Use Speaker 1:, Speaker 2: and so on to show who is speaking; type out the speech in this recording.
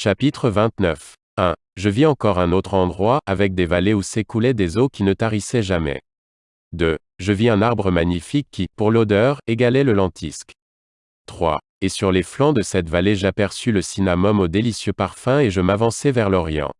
Speaker 1: Chapitre 29. 1. Je vis encore un autre endroit, avec des vallées où s'écoulaient des eaux qui ne tarissaient jamais. 2. Je vis un arbre magnifique qui, pour l'odeur, égalait le lentisque. 3. Et sur les flancs de cette vallée j'aperçus le cinnamome au délicieux parfum et je m'avançai vers l'Orient.